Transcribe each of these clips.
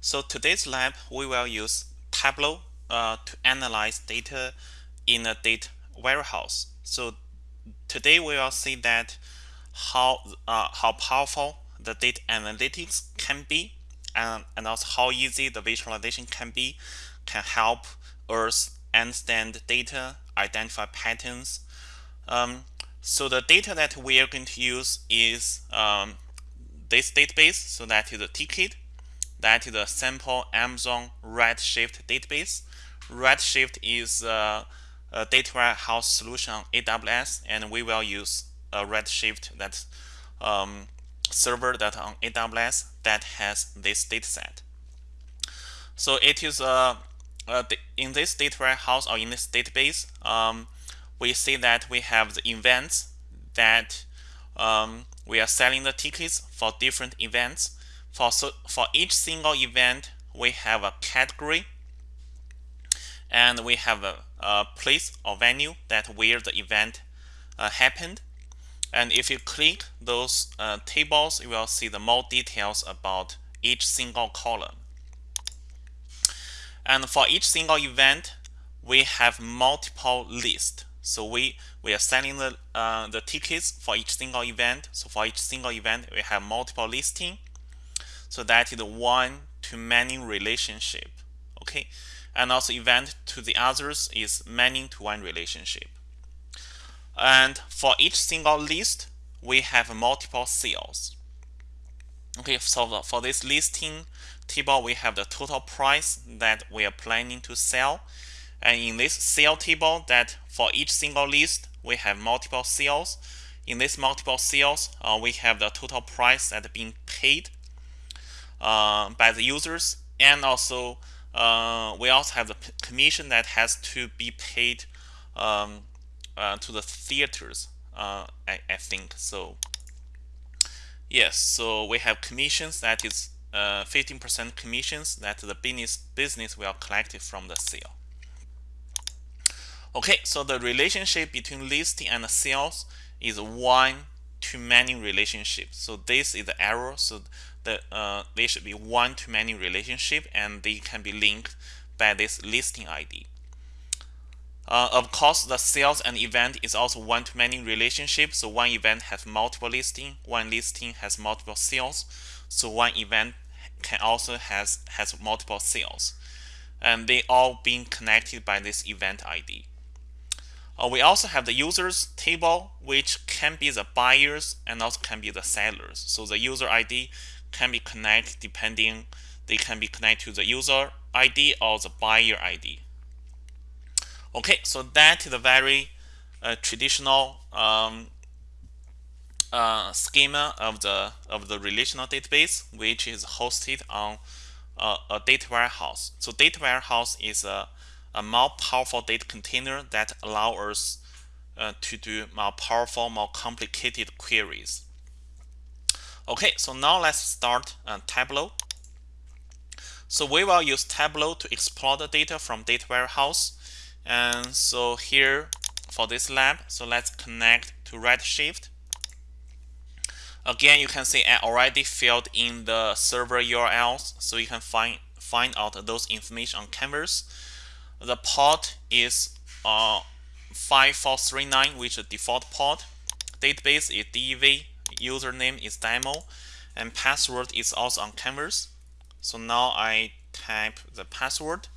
So today's lab, we will use Tableau uh, to analyze data in a data warehouse. So today we will see that how uh, how powerful the data analytics can be and, and also how easy the visualization can be can help us understand data, identify patterns. Um, so the data that we are going to use is um, this database, so that is a ticket that is a sample Amazon Redshift database. Redshift is a, a data warehouse solution on AWS, and we will use a Redshift that um, server that on AWS that has this dataset. So it is a, a, in this data warehouse or in this database, um, we see that we have the events that um, we are selling the tickets for different events for, so for each single event, we have a category and we have a, a place or venue that where the event uh, happened. And if you click those uh, tables, you will see the more details about each single column. And for each single event, we have multiple lists. So we, we are selling the, uh, the tickets for each single event. So for each single event, we have multiple listing. So that is the one to many relationship. Okay. And also event to the others is many to one relationship. And for each single list, we have multiple sales. Okay, so for this listing table, we have the total price that we are planning to sell. And in this sale table, that for each single list, we have multiple sales. In this multiple sales, uh, we have the total price that being paid uh, by the users. And also uh, we also have the commission that has to be paid um, uh, to the theaters uh, I, I, think. So yes so we have commissions that is 15% uh, commissions that the business business will collect from the sale. Okay so the relationship between listing and sales is one to many relationship so this is the error. So the, uh, they should be one-to-many relationship and they can be linked by this listing ID. Uh, of course, the sales and event is also one-to-many relationship. So one event has multiple listing, one listing has multiple sales. So one event can also has has multiple sales, and they all being connected by this event ID. Uh, we also have the users table, which can be the buyers and also can be the sellers. So the user ID can be connected depending they can be connected to the user ID or the buyer ID. Okay, so that is a very uh, traditional um, uh, schema of the of the relational database, which is hosted on uh, a data warehouse. So data warehouse is a, a more powerful data container that allows us uh, to do more powerful, more complicated queries. Okay, so now let's start uh, Tableau. So we will use Tableau to explore the data from data warehouse. And so here for this lab, so let's connect to Redshift. Again, you can see I already filled in the server URLs, so you can find find out those information on Canvas. The port is uh, 5439, which is the default port. Database is DEV username is demo and password is also on canvas. So now I type the password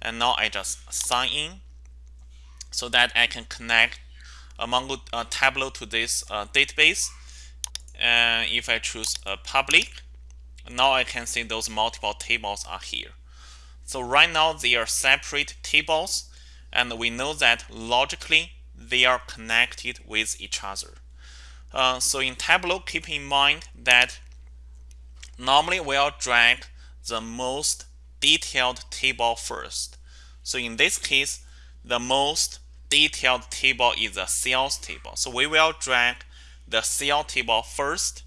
and now I just sign in so that I can connect a Mongo uh, Tableau to this uh, database. And if I choose a public now I can see those multiple tables are here. So right now they are separate tables and we know that logically they are connected with each other uh, so in Tableau, keep in mind that normally we'll drag the most detailed table first. So in this case, the most detailed table is the sales table. So we will drag the sales table first.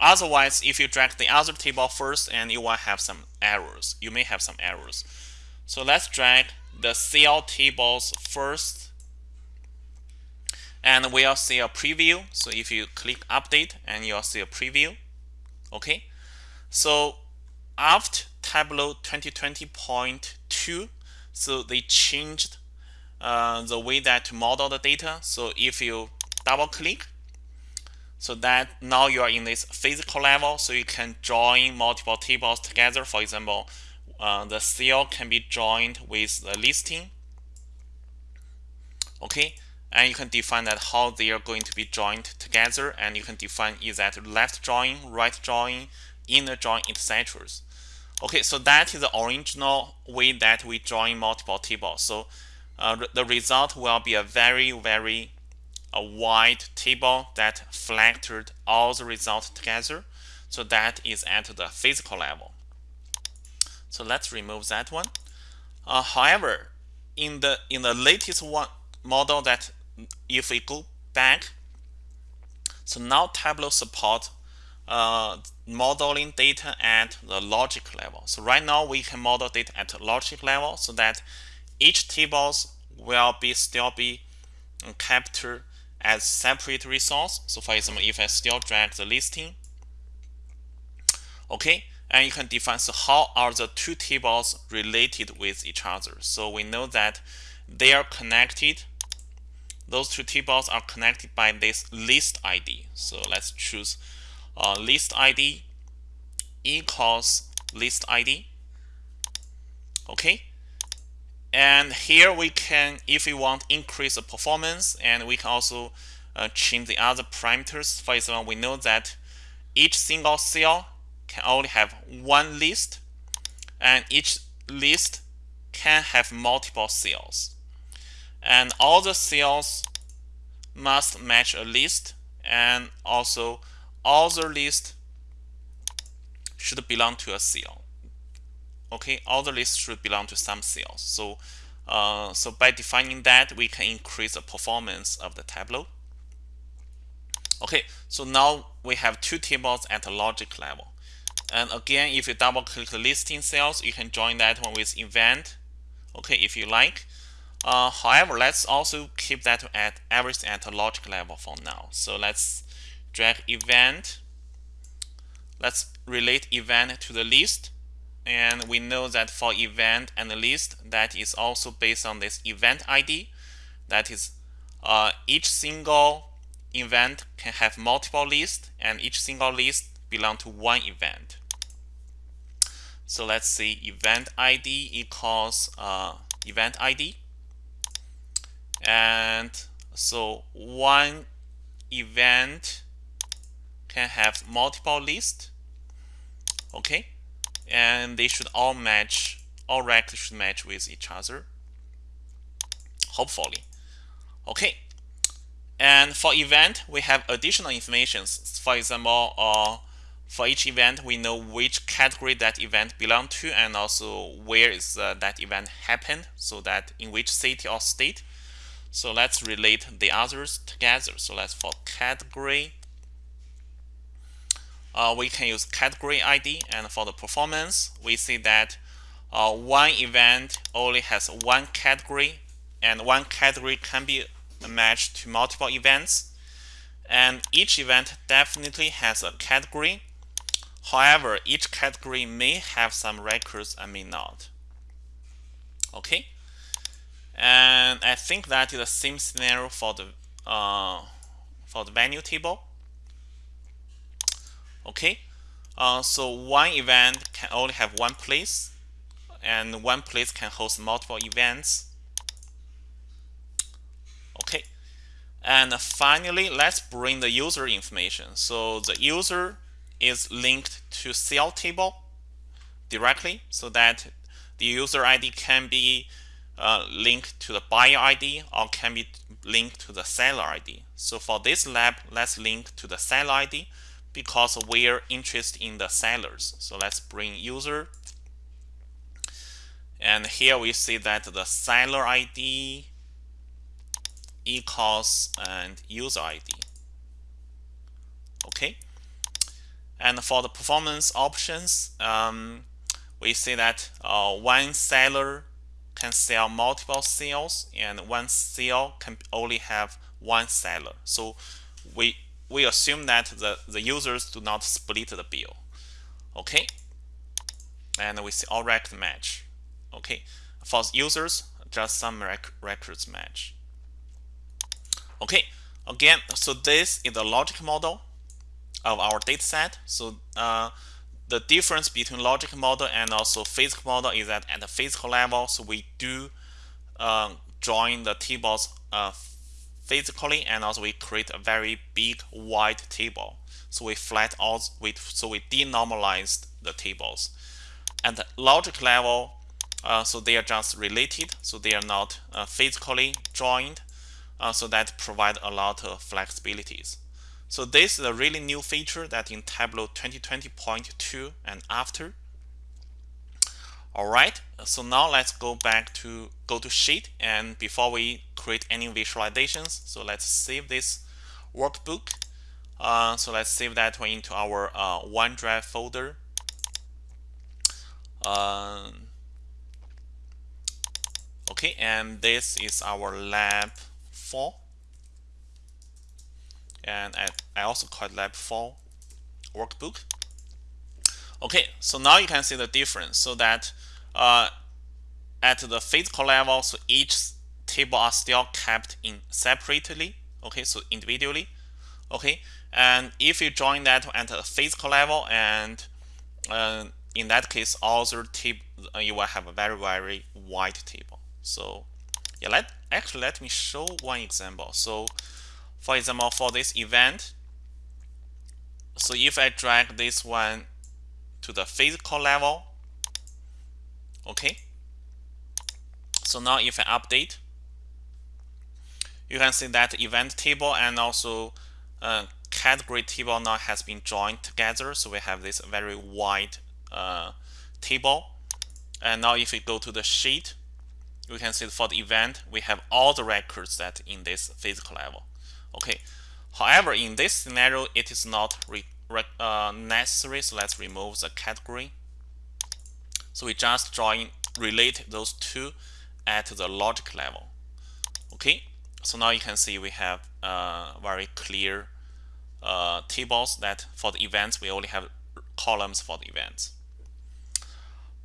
Otherwise, if you drag the other table first and you will have some errors. You may have some errors. So let's drag the sales tables first and we'll see a preview. So if you click update and you'll see a preview okay? So after Tableau 2020.2 so they changed uh, the way that to model the data. So if you double click so that now you are in this physical level so you can join multiple tables together. For example uh, the cell can be joined with the listing. Okay and you can define that how they are going to be joined together and you can define is that left join right join inner join etc okay so that is the original way that we join multiple tables. So uh, the result will be a very very a wide table that factored all the results together. So that is at the physical level. So let's remove that one. Uh, however in the in the latest one model that if we go back so now Tableau support uh, modeling data at the logic level. So right now we can model data at logic level so that each tables will be still be captured as separate resource. So for example, if I still drag the listing, okay, and you can define so how are the two tables related with each other. So we know that they are connected those two tables are connected by this list ID. So let's choose uh, list ID equals list ID. Okay. And here we can, if we want, increase the performance, and we can also uh, change the other parameters. For example, we know that each single cell can only have one list, and each list can have multiple cells and all the cells must match a list. And also all the list should belong to a cell okay? All the lists should belong to some cells so uh, so by defining that we can increase the performance of the tableau. Okay? So now we have two tables at the logic level. And again if you double click the listing cells you can join that one with event. Okay? If you like uh, however, let's also keep that at everything at a logic level for now. So let's drag event. Let's relate event to the list. And we know that for event and the list, that is also based on this event ID. That is, uh, each single event can have multiple lists, and each single list belong to one event. So let's see event ID equals uh, event ID and so one event can have multiple lists okay? And they should all match all records should match with each other hopefully okay? And for event we have additional information for example uh, for each event we know which category that event belong to and also where is uh, that event happened so that in which city or state so let's relate the others together. So let's for category, uh, we can use category ID. And for the performance, we see that uh, one event only has one category, and one category can be matched to multiple events. And each event definitely has a category. However, each category may have some records and may not. Okay and I think that is the same scenario for the uh, for the venue table. Okay, uh, so one event can only have one place, and one place can host multiple events. Okay, and finally, let's bring the user information. So the user is linked to cell table directly, so that the user ID can be uh, linked to the buyer ID or can be linked to the seller ID. So for this lab, let's link to the seller ID because we're interested in the sellers. So let's bring user. And here we see that the seller ID equals and user ID. Okay. And for the performance options, um, we see that uh, one seller can sell multiple sales and one sale can only have one seller. So we we assume that the, the users do not split the bill. Okay. and we see all record match. Okay, for users, just some rec records match. Okay, again, so this is the logic model of our data set. So uh, the difference between logic model and also physical model is that at the physical level, so we do uh, join the tables uh, physically and also we create a very big wide table. So we flat out, we, so we denormalized the tables. At the logic level, uh, so they are just related, so they are not uh, physically joined, uh, so that provide a lot of flexibilities. So this is a really new feature that in Tableau 2020.2 and after. All right, so now let's go back to go to sheet and before we create any visualizations, so let's save this workbook. Uh, so let's save that one into our uh, OneDrive folder. Um, okay, and this is our lab 4 and I, I also call it lab 4 workbook. Okay so now you can see the difference. So that uh, at the physical level so each table are still kept in separately okay so individually okay? And if you join that at the physical level and uh, in that case also table uh, you will have a very very wide table. So yeah let actually let me show one example. So for example for this event. So if I drag this one to the physical level okay. So now if I update you can see that event table and also uh, category table now has been joined together. So we have this very wide uh, table. And now if we go to the sheet you can see for the event, we have all the records that in this physical level. Okay. However, in this scenario, it is not uh, necessary. So let's remove the category. So we just join relate those two at the logic level. Okay. So now you can see we have uh, very clear uh, tables that for the events we only have columns for the events.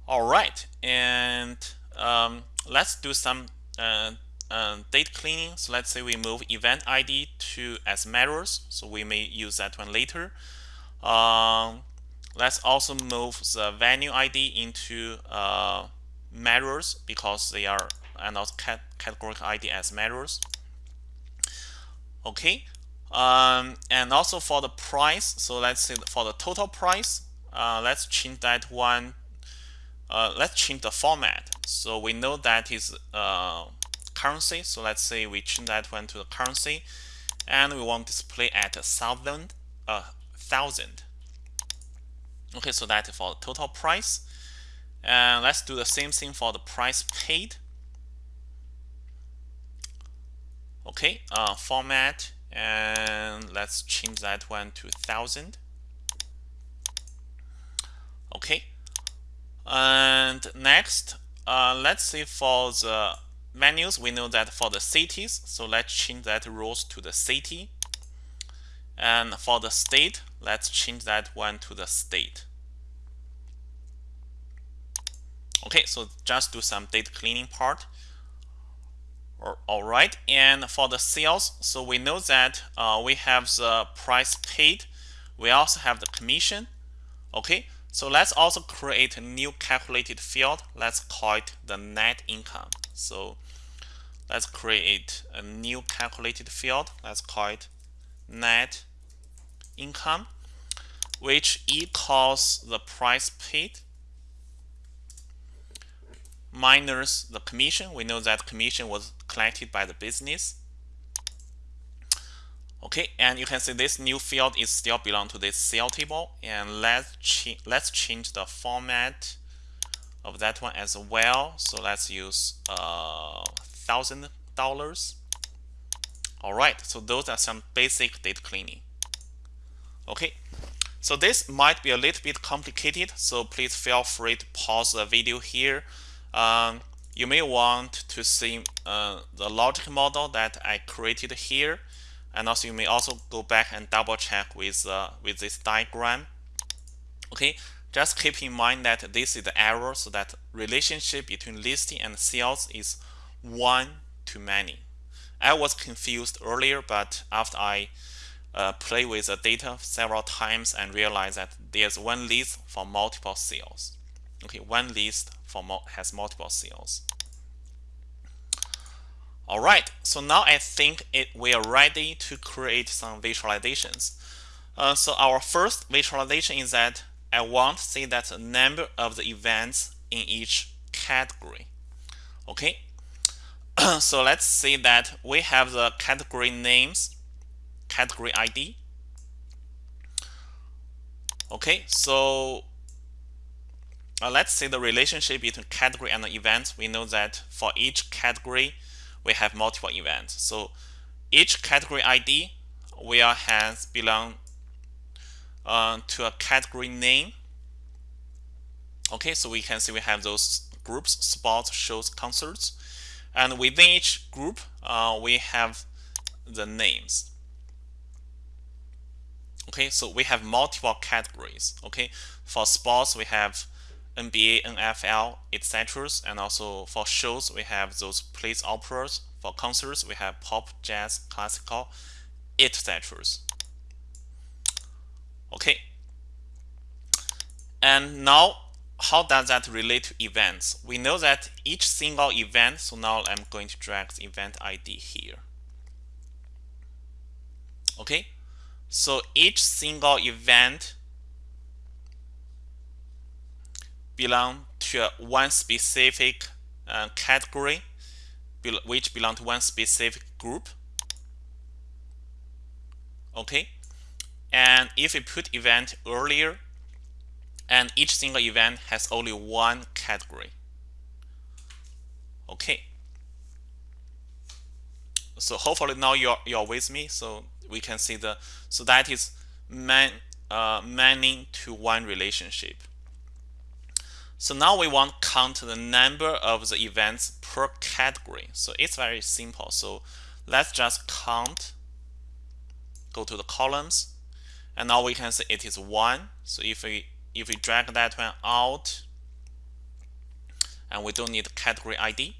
All right, and um, let's do some uh, uh, data cleaning. So let's say we move event ID to as mirrors. So we may use that one later. Um, let's also move the venue ID into uh, because they are and also cat categorical ID as mirrors. Okay. Um, and also for the price, so let's say for the total price, uh, let's change that one uh, let's change the format. So we know that is uh, currency. So let's say we change that one to the currency, and we want display at a thousand, a thousand. Okay, so that for total price. And let's do the same thing for the price paid. Okay, uh, format, and let's change that one to thousand. Okay, and next, uh, let's see for the menus, we know that for the cities, so let's change that rows to the city. And for the state, let's change that one to the state. Okay, so just do some data cleaning part. All right, and for the sales, so we know that uh, we have the price paid. We also have the commission. Okay, so let's also create a new calculated field. Let's call it the net income. So let's create a new calculated field. Let's call it net income, which equals the price paid minus the commission. We know that commission was collected by the business Okay, and you can see this new field is still belong to this cell table. And let's ch let's change the format of that one as well. So let's use uh, thousand dollars. All right, so those are some basic data cleaning. Okay, so this might be a little bit complicated, so please feel free to pause the video here. Um, you may want to see uh, the logic model that I created here and also you may also go back and double check with uh, with this diagram okay just keep in mind that this is the error so that relationship between listing and sales is one to many. I was confused earlier, but after I uh, play with the data several times and realize that there's one list for multiple sales. Okay, one list for has multiple sales. All right, so now I think it, we are ready to create some visualizations. Uh, so our first visualization is that I want to see that the number of the events in each category. Okay, so let's see that we have the category names, category ID. Okay, so uh, let's see the relationship between category and event. We know that for each category, we have multiple events. So each category ID will has belong uh, to a category name. Okay, so we can see we have those groups, sports, shows, concerts. And within each group, uh, we have the names. Okay, so we have multiple categories. Okay, for sports, we have NBA, NFL, etc. And also for shows, we have those place operas. For concerts, we have pop, jazz, classical, etc. Okay. And now, how does that relate to events? We know that each single event, so now I'm going to drag the event ID here. Okay, so each single event belong to one specific uh, category, which belong to one specific group. Okay, and if we put event earlier, and each single event has only one category. Okay. So hopefully now you're you're with me. So we can see the so that is man uh, many to one relationship. So now we want count the number of the events per category. So it's very simple. So let's just count, go to the columns, and now we can see it is one. So if we if we drag that one out, and we don't need category ID,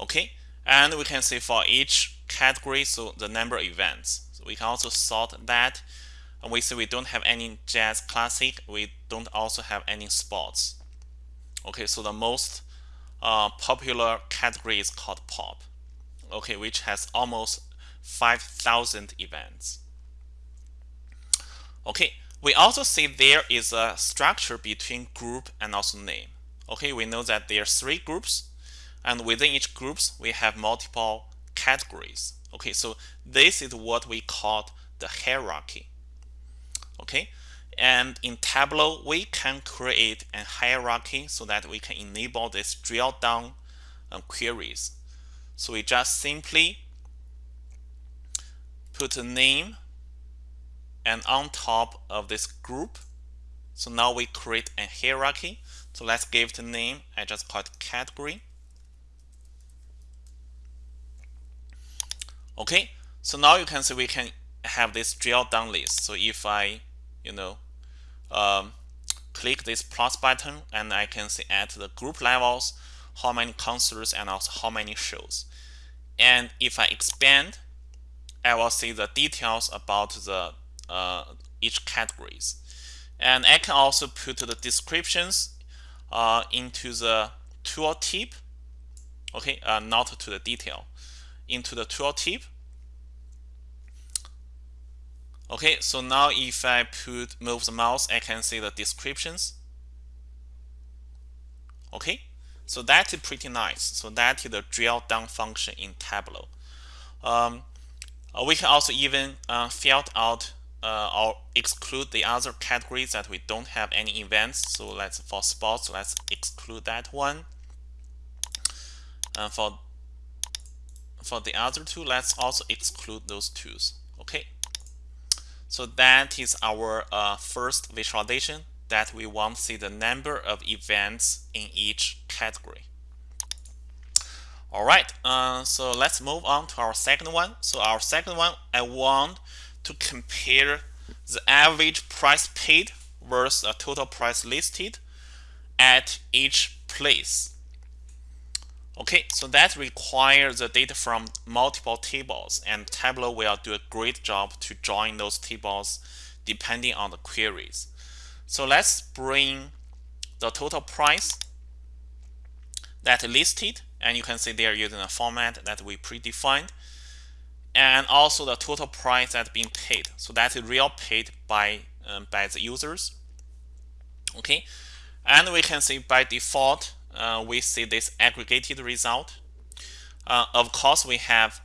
okay, and we can see for each category, so the number of events. So we can also sort that. And we see we don't have any jazz classic. We don't also have any sports. Okay? So the most uh, popular category is called pop. Okay? Which has almost 5,000 events okay we also see there is a structure between group and also name. Okay we know that there are three groups and within each groups we have multiple categories. Okay so this is what we call the hierarchy. Okay and in Tableau we can create a hierarchy so that we can enable this drill down um, queries. So we just simply put a name and on top of this group so now we create a hierarchy. So let's give it a name. I just call it category. Okay so now you can see we can have this drill down list. So if I you know, um, click this plus button and I can see at the group levels how many concerts and also how many shows. And if I expand, I will see the details about the uh, each categories. And I can also put the descriptions uh, into the tooltip, okay, uh, not to the detail, into the tooltip Okay, so now if I put move the mouse, I can see the descriptions. Okay, so that is pretty nice. So that is the drill down function in Tableau. Um, uh, we can also even uh, filter out uh, or exclude the other categories that we don't have any events. So let's for sports, let's exclude that one. And for for the other two, let's also exclude those twos. Okay. So that is our uh, first visualization that we want to see the number of events in each category. All right, uh, so let's move on to our second one. So our second one, I want to compare the average price paid versus the total price listed at each place. Okay, so that requires the data from multiple tables and Tableau will do a great job to join those tables depending on the queries. So let's bring the total price that listed and you can see they're using a format that we predefined and also the total price that's being paid. So that is real paid by um, by the users. Okay? And we can see by default uh, we see this aggregated result. Uh, of course we have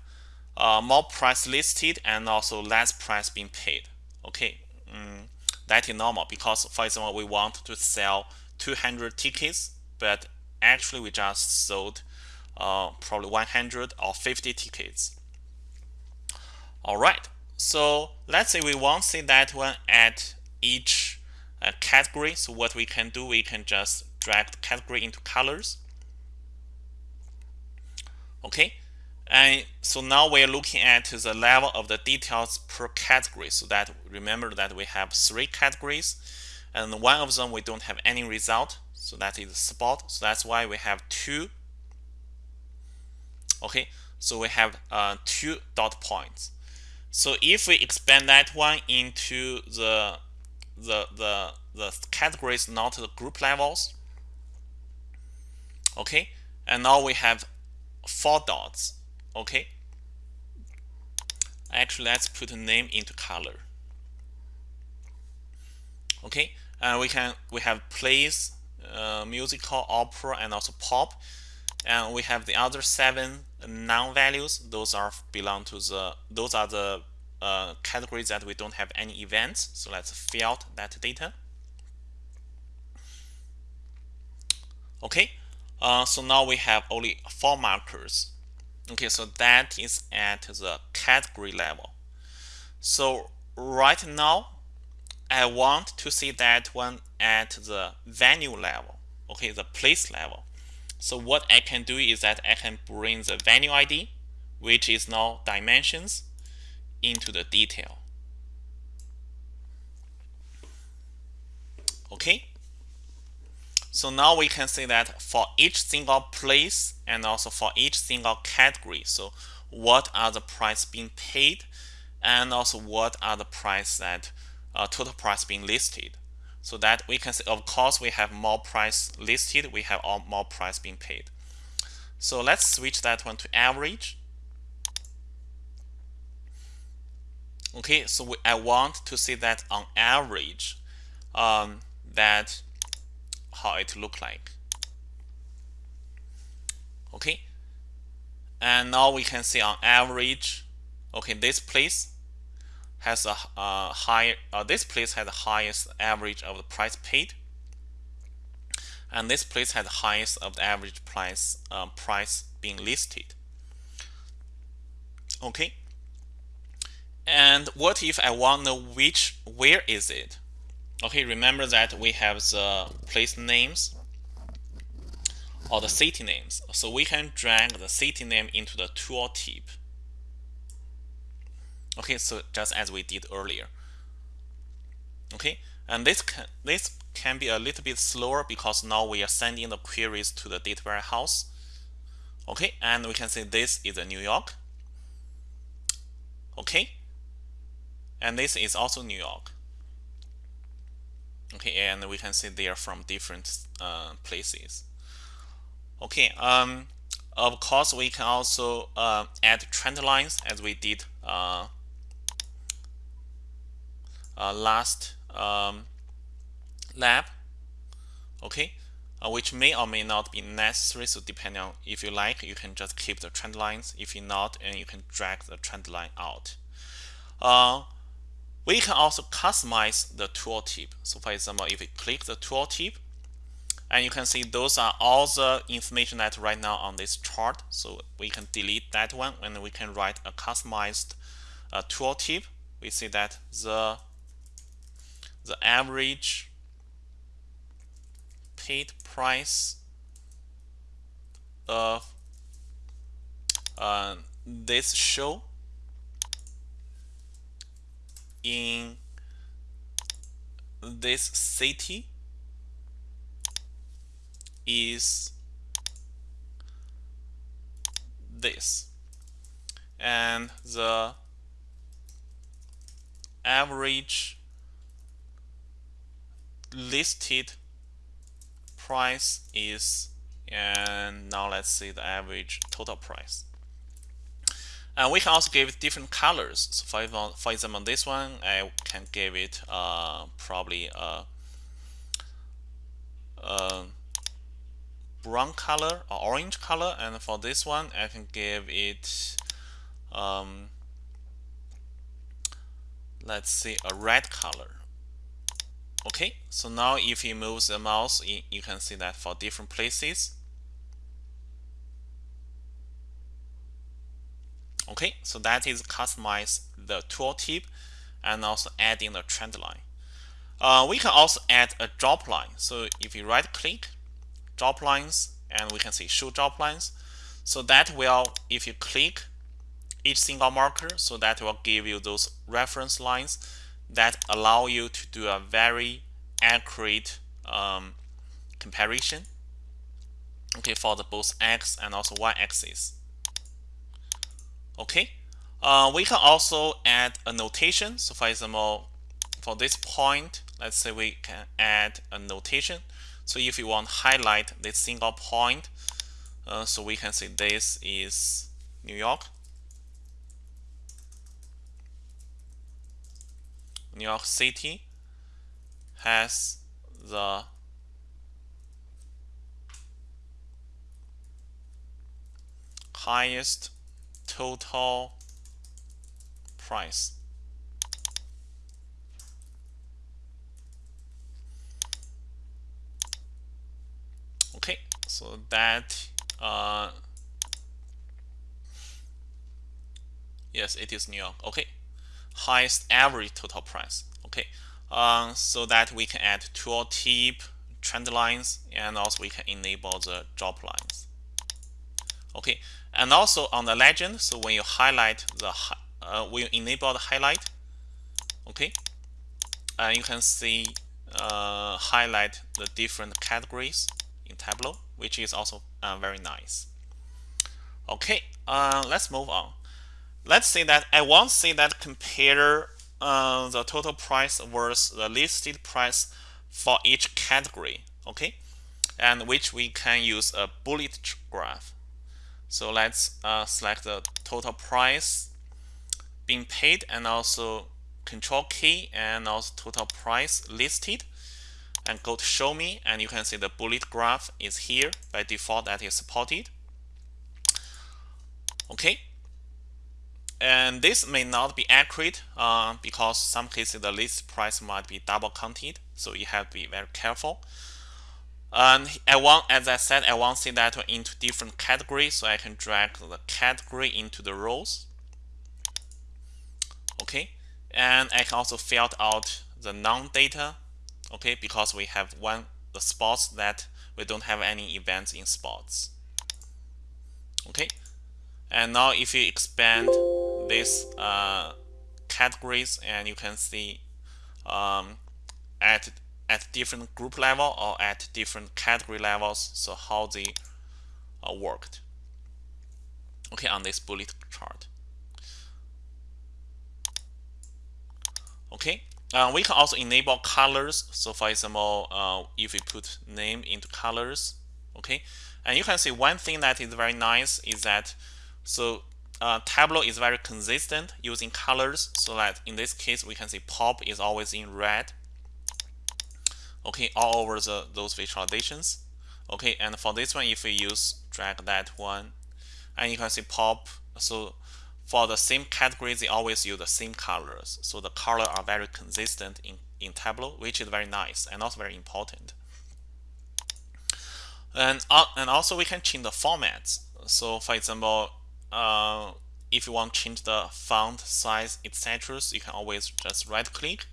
uh, more price listed and also less price being paid. Okay? Mm, that is normal because for example we want to sell 200 tickets but actually we just sold uh, probably 100 or 50 tickets. All right, so let's say we want to see that one at each uh, category. So what we can do, we can just drag the category into colors. Okay, and so now we're looking at the level of the details per category. So that remember that we have three categories and one of them we don't have any result. So that is spot. So that's why we have two okay so we have uh, two dot points so if we expand that one into the the the the categories not the group levels okay? And now we have four dots okay? Actually let's put a name into color okay? And we can we have plays uh, musical opera and also pop. And we have the other seven non-values. Those are belong to the those are the uh, categories that we don't have any events. So let's fill out that data. Okay uh, so now we have only four markers. Okay so that is at the category level. So right now I want to see that one at the venue level okay the place level. So what I can do is that I can bring the venue ID, which is now dimensions, into the detail. Okay. So now we can see that for each single place and also for each single category. So what are the price being paid and also what are the price that uh, total price being listed so that we can say of course we have more price listed we have all more price being paid so let's switch that one to average okay so we, I want to see that on average um, that how it look like. Okay? And now we can see on average okay this place has a uh, higher uh, this place has the highest average of the price paid. And this place has the highest of the average price uh, price being listed. Okay and what if I want to know which where is it? Okay remember that we have the place names or the city names. So we can drag the city name into the tooltip okay so just as we did earlier. Okay and this can this can be a little bit slower because now we are sending the queries to the data warehouse. Okay and we can say this is a New York. Okay and this is also New York. Okay and we can see they are from different uh, places. Okay um of course we can also uh, add trend lines as we did uh, uh, last um, lab. Okay uh, which may or may not be necessary so depending on if you like you can just keep the trend lines. If you not and you can drag the trend line out. Uh, we can also customize the tooltip so for example if we click the tooltip and you can see those are all the information that right now on this chart. So we can delete that one and we can write a customized uh, tooltip we see that the the average paid price of uh, this show this city is this. And the average listed price is and now let's see the average total price and we can also give it different colors. So for example, for example this one I can give it uh, probably a, a, brown color or orange color. And for this one I can give it um, let's see a red color. Okay? So now if you move the mouse you can see that for different places okay so that is customize the tooltip and also adding the trend line. Uh, we can also add a drop line. So if you right click drop lines and we can see show drop lines. So that will if you click each single marker so that will give you those reference lines that allow you to do a very accurate um, comparison. Okay for the both x and also y axis okay. Uh, we can also add a notation. So for example for this point let's say we can add a notation. So if you want to highlight this single point uh, so we can say this is New York. New York City has the highest total price. Okay, so that uh, yes, it is New York. Okay, highest average total price. Okay, uh, so that we can add tooltip trend lines and also we can enable the drop lines. Okay, and also on the legend, so when you highlight the uh, when you enable the highlight, okay, and you can see uh, highlight the different categories in Tableau, which is also uh, very nice. Okay, uh, let's move on let's say that I want to say that compare uh, the total price versus the listed price for each category, okay? And which we can use a bullet graph. So let's uh, select the total price being paid and also control key and also total price listed and go to show me. And you can see the bullet graph is here. By default that is supported. Okay. And this may not be accurate uh, because some cases the list price might be double counted. So you have to be very careful and I want as I said I want to see that into different categories so I can drag the category into the rows. Okay? And I can also fill out the non-data okay because we have one the spots that we don't have any events in spots. Okay? And now if you expand these uh, categories and you can see um, at at different group level or at different category levels so how they uh, worked. Okay on this bullet chart. Okay uh, we can also enable colors. So for example uh, if we put name into colors okay? And you can see one thing that is very nice is that so uh, Tableau is very consistent using colors so that in this case we can see pop is always in red okay all over the those visualizations okay and for this one if we use drag that one. And you can see pop. So for the same categories they always use the same colors. So the color are very consistent in in Tableau which is very nice and also very important. And uh, and also we can change the formats. So for example uh, if you want to change the font size etc so you can always just right click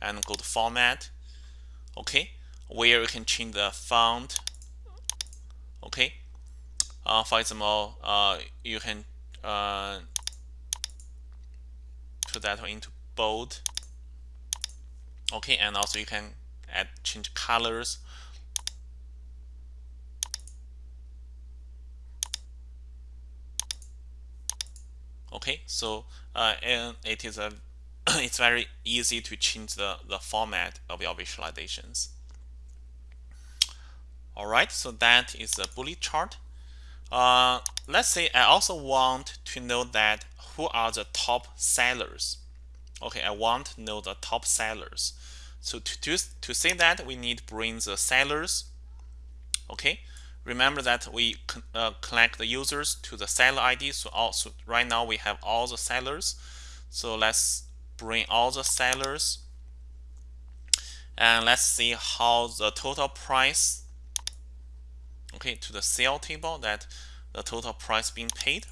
and go to format okay? Where you can change the font okay? Uh, for example uh, you can uh, put that into bold okay? And also you can add change colors. Okay so uh, and it is a it's very easy to change the the format of your visualizations. All right so that is a bullet chart. Uh, let's say I also want to know that who are the top sellers. Okay I want to know the top sellers. So to do to say that we need to bring the sellers. Okay remember that we uh, collect the users to the seller ID so also right now we have all the sellers. So let's bring all the sellers. And let's see how the total price okay to the sale table that the total price being paid.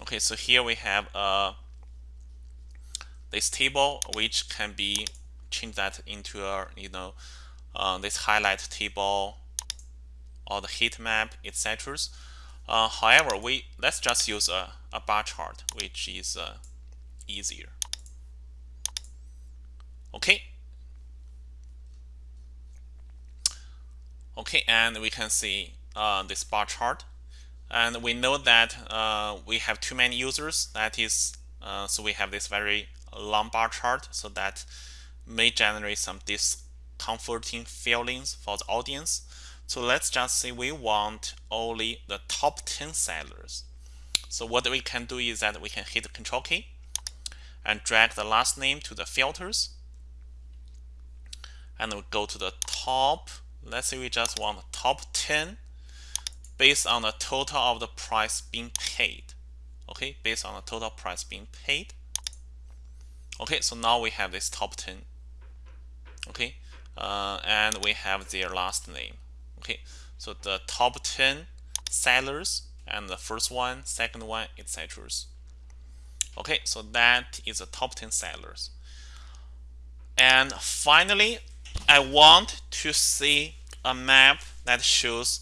Okay so here we have uh, this table which can be change that into a you know uh, this highlight table or the heat map etc uh, however we let's just use a, a bar chart which is uh, easier. Okay? Okay and we can see uh, this bar chart. And we know that uh, we have too many users. That is uh, so we have this very long bar chart so that may generate some discomforting feelings for the audience. So let's just say we want only the top 10 sellers. So what we can do is that we can hit the control key and drag the last name to the filters. And we go to the top. Let's say we just want the top 10 based on the total of the price being paid. Okay based on the total price being paid. Okay so now we have this top 10 okay uh, and we have their last name. Okay so the top 10 sellers and the first one second one etc okay so that is the top 10 sellers. And finally I want to see a map that shows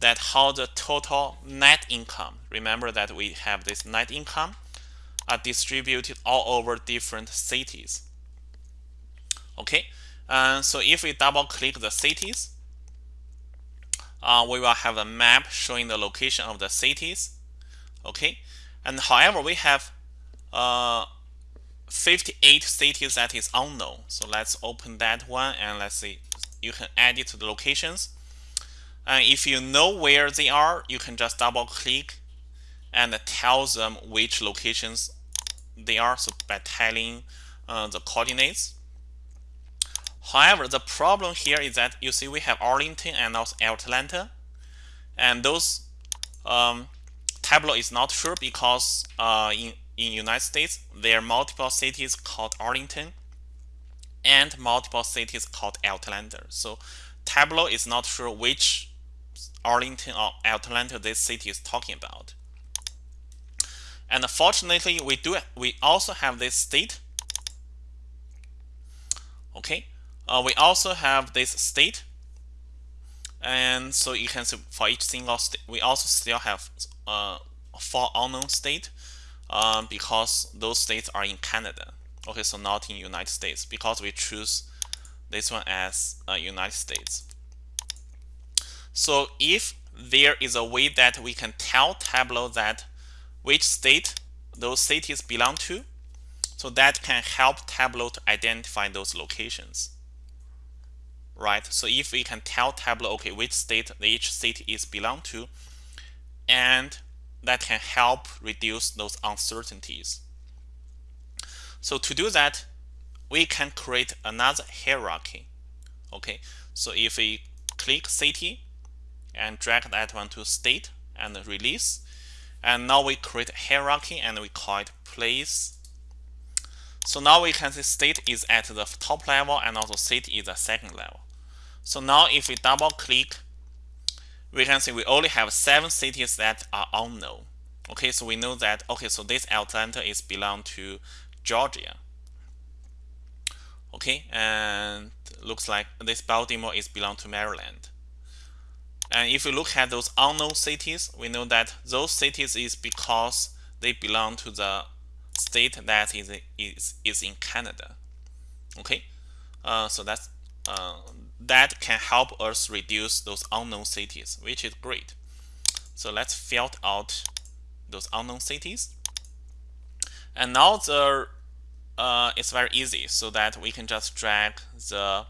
that how the total net income remember that we have this net income are distributed all over different cities. Okay so if we double click the cities uh, we will have a map showing the location of the cities. Okay and however we have uh, 58 cities that is unknown. So let's open that one and let's see. You can add it to the locations. And if you know where they are you can just double click and tell them which locations they are. So by telling uh, the coordinates. However, the problem here is that you see we have Arlington and also Atlanta, and those um, Tableau is not sure because uh, in in United States there are multiple cities called Arlington and multiple cities called Atlanta. So Tableau is not sure which Arlington or Atlanta this city is talking about. And fortunately, we do we also have this state. Okay, uh, we also have this state. And so you can see for each single state, we also still have uh, four unknown state um, because those states are in Canada. Okay, so not in United States because we choose this one as uh, United States. So if there is a way that we can tell Tableau that which state those cities belong to, so that can help Tableau to identify those locations right? So if we can tell Tableau, okay, which state each city is belong to, and that can help reduce those uncertainties. So to do that, we can create another hierarchy. Okay, so if we click city and drag that one to state and release, and now we create hierarchy and we call it place. So now we can see state is at the top level and also city is the second level. So now if we double click, we can see we only have seven cities that are unknown. Okay, so we know that, okay, so this Atlanta is belong to Georgia. Okay, and looks like this Baltimore is belong to Maryland. And if we look at those unknown cities, we know that those cities is because they belong to the state that is, is, is in Canada. Okay, uh, so that's uh, that can help us reduce those unknown cities, which is great. So let's filter out those unknown cities. And now the uh, it's very easy so that we can just drag the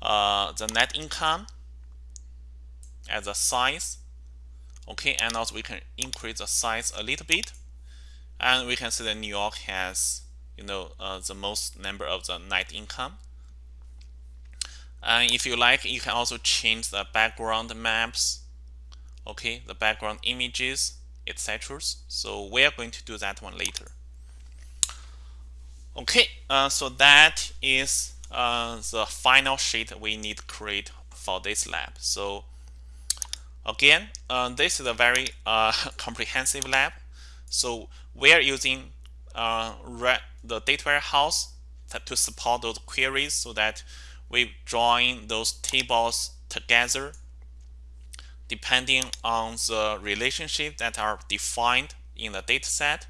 uh, the net income as a size okay and also we can increase the size a little bit and we can see that New York has you know uh, the most number of the net income and if you like you can also change the background maps okay? The background images etc so we are going to do that one later. Okay uh, so that is uh, the final sheet we need to create for this lab. So again uh, this is a very uh, comprehensive lab. So we are using uh, the data warehouse to support those queries so that we join those tables together depending on the relationship that are defined in the dataset.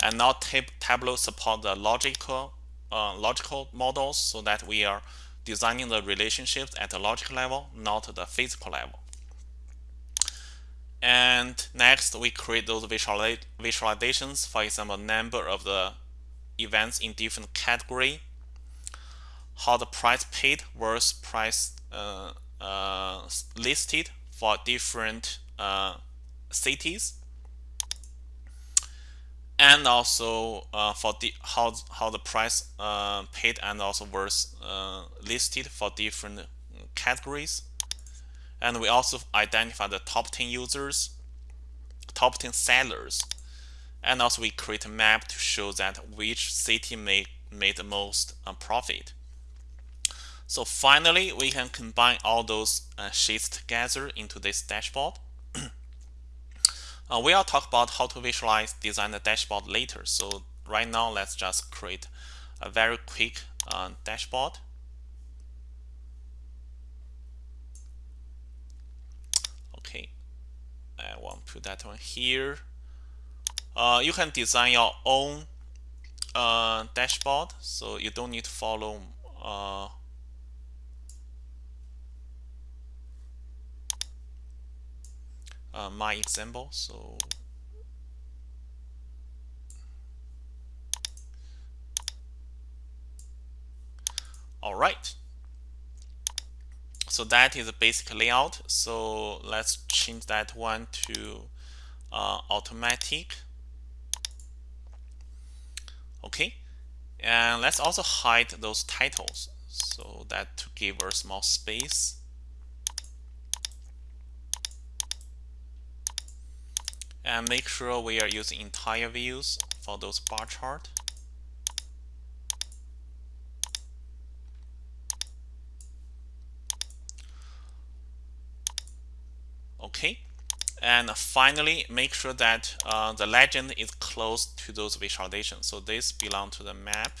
And now tab Tableau support the logical uh, logical models so that we are designing the relationships at the logical level, not the physical level. And next, we create those visualizations, for example, number of the events in different category, how the price paid versus price uh, uh, listed for different uh, cities, and also uh, for the how how the price uh, paid and also versus uh, listed for different categories. And we also identify the top 10 users, top 10 sellers, and also we create a map to show that which city made, made the most profit. So finally, we can combine all those uh, sheets together into this dashboard. uh, we'll talk about how to visualize, design the dashboard later. So right now, let's just create a very quick uh, dashboard. Okay, I want to put that one here. Uh, you can design your own uh, dashboard, so you don't need to follow uh, my example. So all right. So that is a basic layout. So let's change that one to uh, automatic. Okay, and let's also hide those titles so that to give us more space. And make sure we are using entire views for those bar chart. okay. And finally make sure that uh, the legend is close to those visualizations. So this belong to the map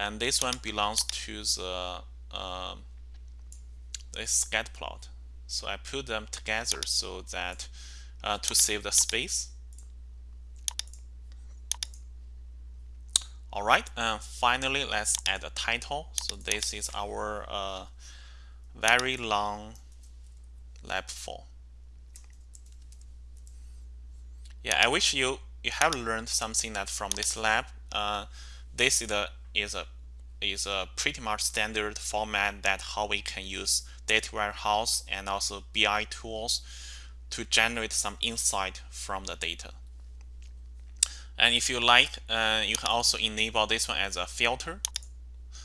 and this one belongs to the uh, this scatter plot. So I put them together so that uh, to save the space. All right and finally let's add a title. So this is our uh, very long lab 4 yeah I wish you you have learned something that from this lab. Uh, this is a is a is a pretty much standard format that how we can use data warehouse and also BI tools to generate some insight from the data and if you like, uh, you can also enable this one as a filter.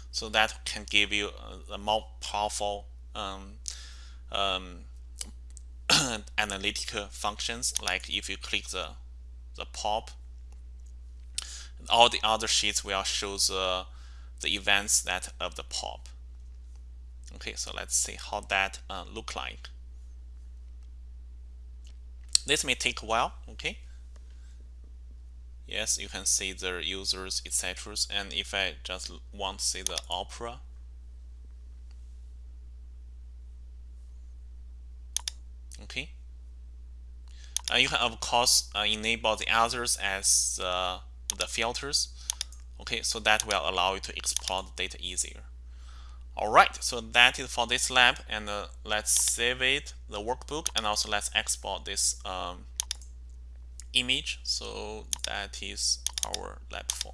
So that can give you a, a more powerful um, um, analytical functions. Like if you click the, the pop, all the other sheets will show the, the events that of the pop. Okay, so let's see how that uh, look like. This may take a while, okay? Yes, you can see the users, etc. And if I just want to see the opera, okay? Uh, you can, of course, uh, enable the others as uh, the filters. Okay so that will allow you to export data easier. Alright so that is for this lab and uh, let's save it the workbook and also let's export this um, image. So that is our lab 4